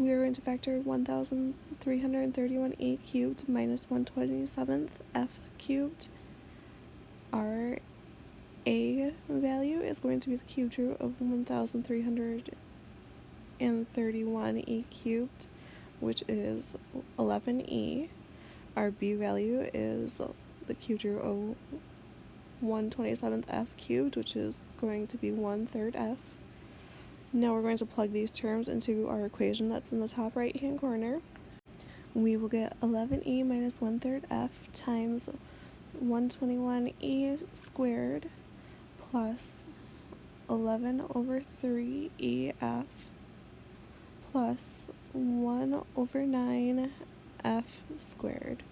we are going to factor 1331e cubed minus 127th f cubed. Our a value is going to be the cubed root of 1331e cubed, which is 11e. Our b value is the cubed root of 127th f cubed, which is going to be 1 third f. Now we're going to plug these terms into our equation that's in the top right hand corner. We will get 11e minus 1 third f times 121e squared plus 11 over 3ef plus 1 over 9f squared.